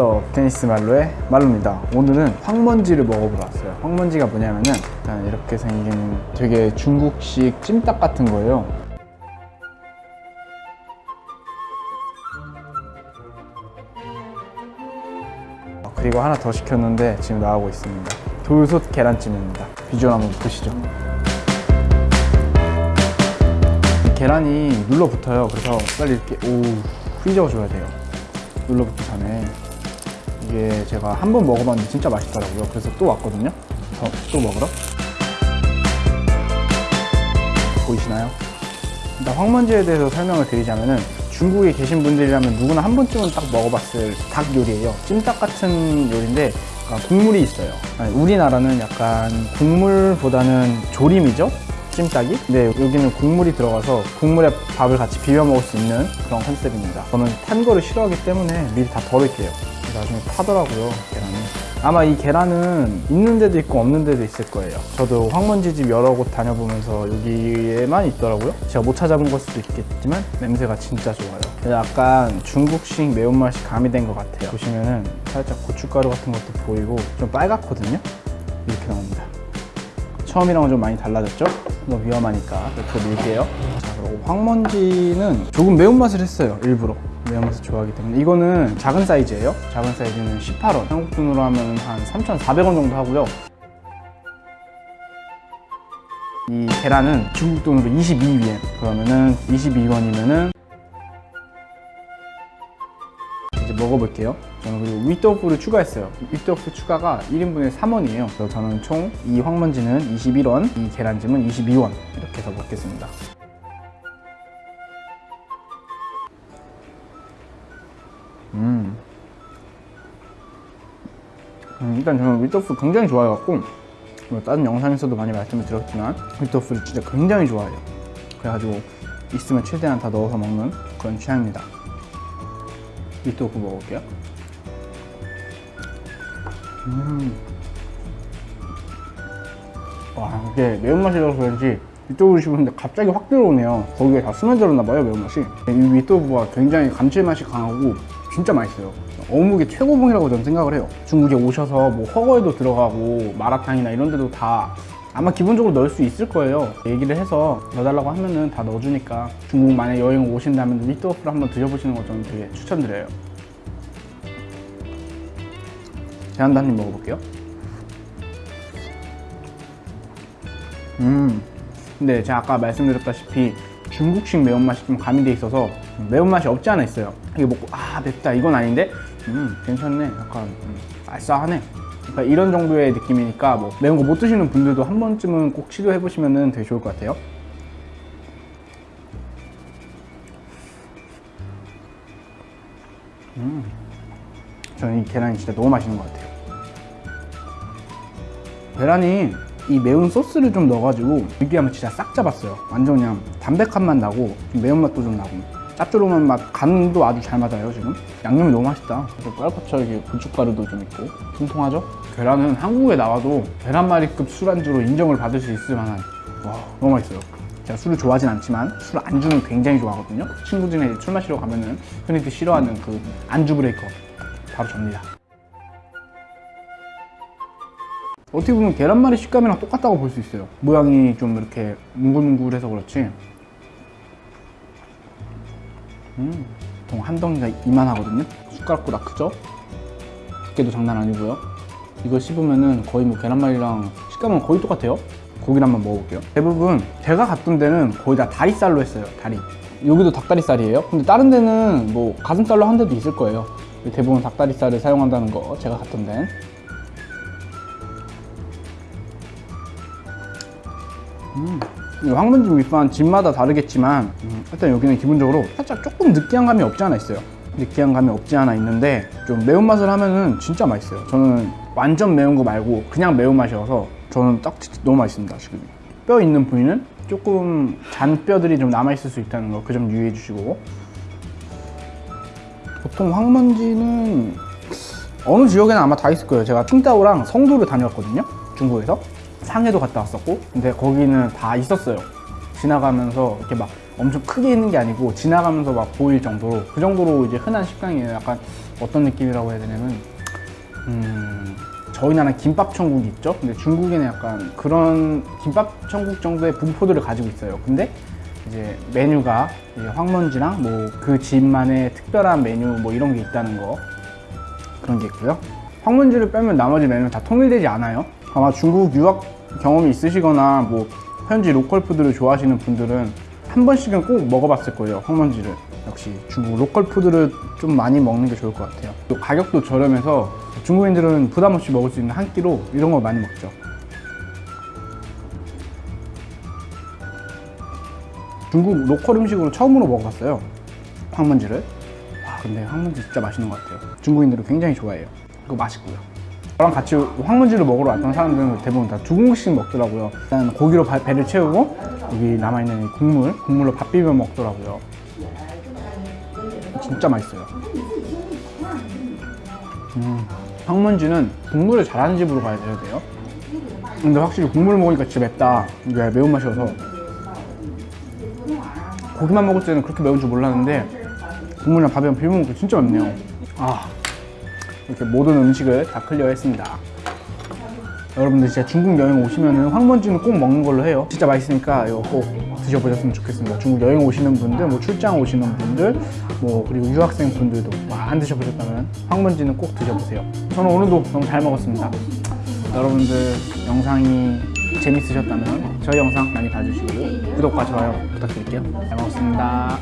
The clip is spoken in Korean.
워서 테니스 말로의 말로입니다. 오늘은 황먼지를 먹어보러 왔어요. 황먼지가 뭐냐면은 일단 이렇게 생긴 되게 중국식 찜닭 같은 거예요. 어, 그리고 하나 더 시켰는데 지금 나오고 있습니다. 돌솥 계란찜입니다. 비주얼 한번 보시죠. 이 계란이 눌러붙어요. 그래서 빨리 이렇게 오 휘저어줘야 돼요. 눌러붙기 전에 이게 제가 한 번 먹어봤는데 진짜 맛있더라고요. 그래서 또 왔거든요. 더, 또 먹으러? 보이시나요? 일단 황먼지에 대해서 설명을 드리자면은 중국에 계신 분들이라면 누구나 한 번쯤은 딱 먹어봤을 닭 요리예요. 찜닭 같은 요리인데 국물이 있어요. 우리나라는 약간 국물보다는 조림이죠? 찜닭이? 근데 여기는 국물이 들어가서 국물에 밥을 같이 비벼 먹을 수 있는 그런 컨셉입니다. 저는 탄 거를 싫어하기 때문에 미리 다 덜을게요 나중에 타더라고요 계란이. 아마 이 계란은 있는 데도 있고 없는 데도 있을 거예요. 저도 황먼지집 여러 곳 다녀보면서 여기에만 있더라고요. 제가 못 찾아본 걸 수도 있겠지만 냄새가 진짜 좋아요. 약간 중국식 매운맛이 가미된 것 같아요. 보시면은 살짝 고춧가루 같은 것도 보이고 좀 빨갛거든요? 이렇게 나옵니다 처음이랑은 좀 많이 달라졌죠? 너무 위험하니까 옆으로 밀게요. 자 그리고 황먼지는 조금 매운맛을 했어요 일부러. 매운맛을 좋아하기 때문에. 이거는 작은 사이즈예요. 작은 사이즈는 18원. 한국 돈으로 하면 한 3,400원 정도 하고요. 이 계란은 중국 돈으로 22위엔. 그러면은 22원이면은 먹어볼게요. 저는 그리고 윗도프를 추가했어요. 윗도프 추가가 1인분에 3원이에요. 그래서 저는 총 이 황먼지는 21원 이 계란찜은 22원 이렇게 해서 먹겠습니다. 음. 음, 일단 저는 윗도프 굉장히 좋아해갖고 뭐 다른 영상에서도 많이 말씀을 드렸지만 윗도프를 진짜 굉장히 좋아해요. 그래가지고 있으면 최대한 다 넣어서 먹는 그런 취향입니다 윗도프 먹을게요. 음. 와 이게 매운맛이라서 그런지 윗도브를 씹었는데 갑자기 확 들어오네요. 거기에 다 스며들었나 봐요 매운맛이. 이 윗도브가 굉장히 감칠맛이 강하고 진짜 맛있어요. 어묵의 최고봉이라고 저는 생각을 해요. 중국에 오셔서 뭐 허거에도 들어가고 마라탕이나 이런 데도 다 아마 기본적으로 넣을 수 있을 거예요. 얘기를 해서 넣어달라고 하면은 다 넣어주니까 중국 만약 여행 오신다면 윗도프를 한번 드셔보시는 거 저는 되게 추천드려요. 제한도 한입 먹어볼게요. 음 근데 제가 아까 말씀드렸다시피 중국식 매운맛이 좀 가미돼 있어서 매운맛이 없지 않아 있어요. 이게 먹고 아 맵다 이건 아닌데? 음 괜찮네. 약간 음, 알싸하네 그러니까 이런 정도의 느낌이니까 뭐 매운 거 못 드시는 분들도 한 번쯤은 꼭 시도해 보시면 되게 좋을 것 같아요. 음. 저는 이 계란이 진짜 너무 맛있는 것 같아요. 계란이 이 매운 소스를 좀 넣어가지고 느끼함을 진짜 싹 잡았어요. 완전 그냥 담백한 맛 나고 매운맛도 좀 나고 짭조름한 맛 간도 아주 잘 맞아요 지금. 양념이 너무 맛있다. 뻘겋게 고춧가루도 좀 있고. 통통하죠? 계란은 한국에 나와도 계란말이급 술안주로 인정을 받을 수 있을 만한. 와 너무 맛있어요. 제가 술을 좋아하진 않지만 술 안주는 굉장히 좋아하거든요. 친구들이랑 술 마시러 가면은 흔히들 싫어하는 그 안주 브레이커. 바로 접니다. 어떻게 보면 계란말이 식감이랑 똑같다고 볼 수 있어요. 모양이 좀 이렇게 뭉글뭉글해서 그렇지 음, 보통 한 덩이가 이만하거든요. 숟가락보다 크죠? 두께도 장난 아니고요. 이거 씹으면은 거의 뭐 계란말이랑 식감은 거의 똑같아요. 고기를 한번 먹어볼게요. 대부분 제가 갔던 데는 거의 다 다리살로 했어요 다리. 여기도 닭다리살이에요. 근데 다른 데는 뭐 가슴살로 한 데도 있을 거예요. 대부분 닭다리살을 사용한다는 거 제가 갔던 데는. 음, 황문집 밑반 집마다 다르겠지만 음, 일단 여기는 기본적으로 살짝 조금 느끼한 감이 없지 않아 있어요. 느끼한 감이 없지 않아 있는데 좀 매운맛을 하면은 진짜 맛있어요. 저는 완전 매운 거 말고 그냥 매운맛이어서 저는 딱 너무 맛있습니다 지금. 뼈 있는 부위는 조금 잔 뼈들이 좀 남아있을 수 있다는 거 그 점 유의해 주시고. 보통 황먼지는 어느 지역에는 아마 다 있을 거예요. 제가 칭따오랑 성도를 다녀왔거든요 중국에서 상해도 갔다 왔었고 근데 거기는 다 있었어요 지나가면서 이렇게 막 엄청 크게 있는 게 아니고 지나가면서 막 보일 정도로 그 정도로 이제 흔한 식당이에요. 약간 어떤 느낌이라고 해야 되냐면 음, 저희 나라 김밥 천국이 있죠. 근데 중국에는 약간 그런 김밥 천국 정도의 분포들을 가지고 있어요. 근데 이제 메뉴가 이제 黄焖鸡랑 뭐 그 집만의 특별한 메뉴 뭐 이런 게 있다는 거 그런 게 있고요. 黄焖鸡를 빼면 나머지 메뉴는 다 통일되지 않아요. 아마 중국 유학 경험이 있으시거나 뭐 현지 로컬 푸드를 좋아하시는 분들은 한 번씩은 꼭 먹어봤을 거예요. 黄焖鸡를. 역시 중국 로컬 푸드를 좀 많이 먹는 게 좋을 것 같아요. 또 가격도 저렴해서 중국인들은 부담 없이 먹을 수 있는 한 끼로 이런 거 많이 먹죠. 중국 로컬 음식으로 처음으로 먹어봤어요. 황문지를. 와, 근데 황문지 진짜 맛있는 것 같아요. 중국인들은 굉장히 좋아해요. 그거 맛있고요. 저랑 같이 황문지를 먹으러 왔던 사람들은 대부분 다 두 공기씩 먹더라고요. 일단 고기로 바- 배를 채우고 여기 남아있는 이 국물, 국물로 밥 비벼 먹더라고요. 진짜 맛있어요. 음, 황문지는 국물을 잘하는 집으로 가야 돼요. 근데 확실히 국물을 먹으니까 진짜 맵다. 이게 매운맛이어서. 고기만 먹을 때는 그렇게 매운 줄 몰랐는데 국물이랑 밥이랑 비벼 먹으니까 진짜 맵네요. 아, 이렇게 모든 음식을 다 클리어했습니다. 여러분들 진짜 중국 여행 오시면은 황문지는 꼭 먹는 걸로 해요. 진짜 맛있으니까 이거 꼭 드셔보셨으면 좋겠습니다. 중국 여행 오시는 분들, 뭐 출장 오시는 분들, 뭐 그리고 유학생 분들도 뭐안 드셔보셨다면 황문지는 꼭 드셔보세요. 저는 오늘도 너무 잘 먹었습니다. 여러분들 영상이 재밌으셨다면 저희 영상 많이 봐주시고 구독과 좋아요 부탁드릴게요. 잘 먹었습니다.